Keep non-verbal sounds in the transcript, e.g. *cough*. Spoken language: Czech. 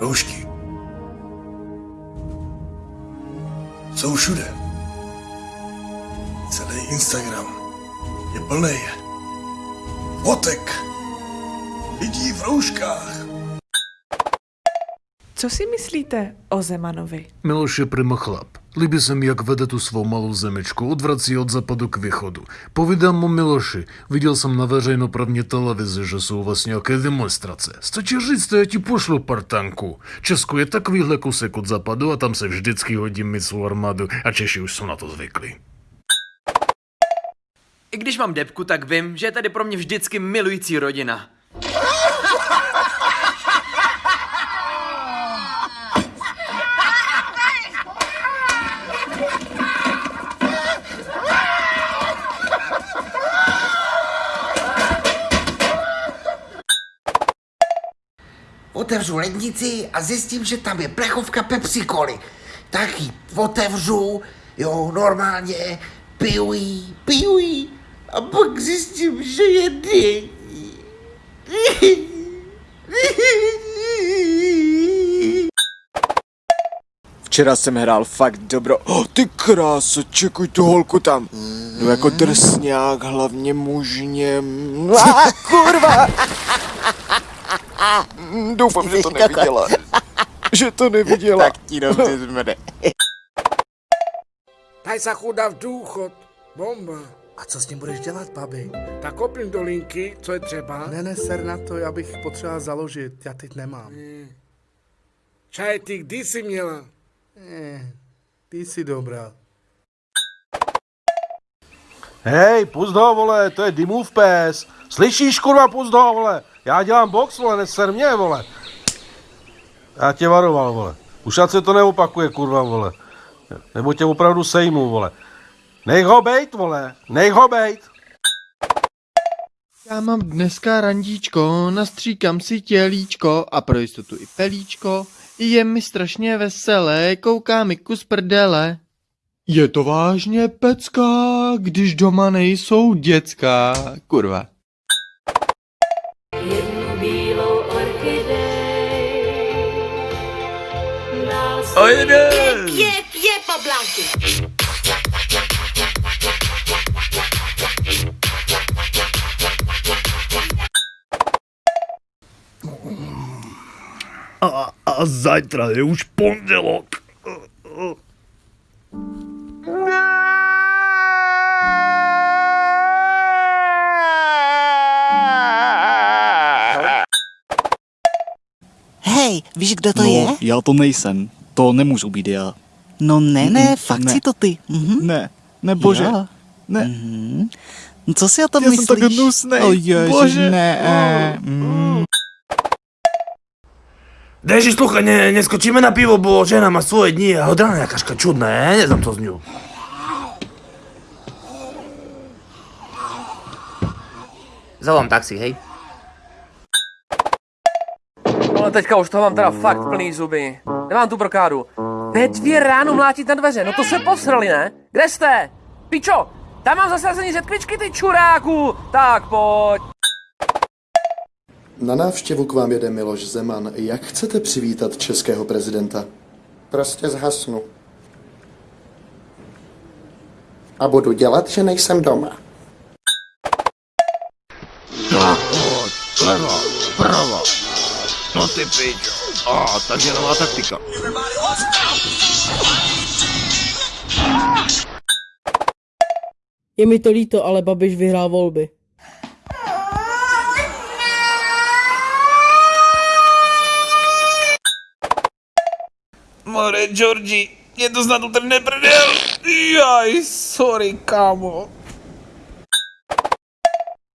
Roušky. Jsou všude. Celý Instagram je plný fotek lidí v rouškách. Co si myslíte o Zemanovi? Miloš je prima se mi, jak vede tu svou malou zemičku, odvrací od západu k východu. Povídám mu Miloši, viděl jsem na veřejnoprávní televizi, že jsou vlastně nějaké demonstrace. Stačí říct, to já ti pošlu partanku. Česko je takovýhle kusek od západu a tam se vždycky hodí svou armádu a Češi už jsou na to zvyklí. I když mám depku, tak vím, že je tady pro mě vždycky milující rodina. Otevřu lednici a zjistím, že tam je plechovka Pepsi Coly. Tak ji otevřu, jo, normálně, piju jí, piju jí a pak zjistím, že je. Včera jsem hrál fakt dobro. Oh, ty kráso, čekuj tu holku tam. No jako drsňák, hlavně mužně. Ah, kurva! Mm, Doufám, že to neviděla. *laughs* Že to neviděla. Tak ti dobře sa chudá v důchod. Bomba. A co s ním budeš dělat, babi? Tak kopím do linky, co je třeba. Ne, ne, ser na to, já bych potřeboval založit, já teď nemám. Čaj, ty kdy jsi měla? Eh, ty jsi dobrá. Hej, pust ho, vole, to je Dimův pes. Slyšíš, kurva, pust ho, vole. Já dělám box, vole, neser mě, vole. Já tě varoval, vole. Už ať se to neopakuje, kurva, vole. Nebo tě opravdu sejmu, vole. Nech ho bejt, vole. Nech ho bejt. Já mám dneska randíčko, nastříkám si tělíčko a pro jistotu i pelíčko. Je mi strašně veselé, kouká mi kus prdele. Je to vážně pecka, když doma nejsou děcka, kurva. Jede! Je, je, poblánky. A, a zajtra je už pondělok. Víš, kdo to no, je? já to nejsem. To nemůžu být já. No ne, ne, fakt ne. si to ty. Mhm. Ne, ne bože. Jo. Ne. Mhm. Co si o tom Já myslíš? jsem tak hnusnej. O ježiš, Bože. ne. eh, mm. Deži, sluchaj, ne, neskočíme na pivo, bo žena má svoje dni a od rána jakáška čudná, ja neznám to z ňu. Zavolám taxi, hej. Ale teďka už toho mám teda fakt plný zuby. Nemám tu brokádu. Ve dvě ráno mlátit na dveře, no to se posrali, ne? Kde jste? Pičo, tam mám zasazení řetkvičky, ty čuráku! Tak pojď. Na návštěvu k vám jede Miloš Zeman. Jak chcete přivítat českého prezidenta? Prostě zhasnu. A budu dělat, že nejsem doma. No ty pičo. A, takže nová taktika. Je mi to líto, ale Babiš vyhrál volby. More, Georgi, je to snad utrhne prdel. Jaj, sorry, kámo.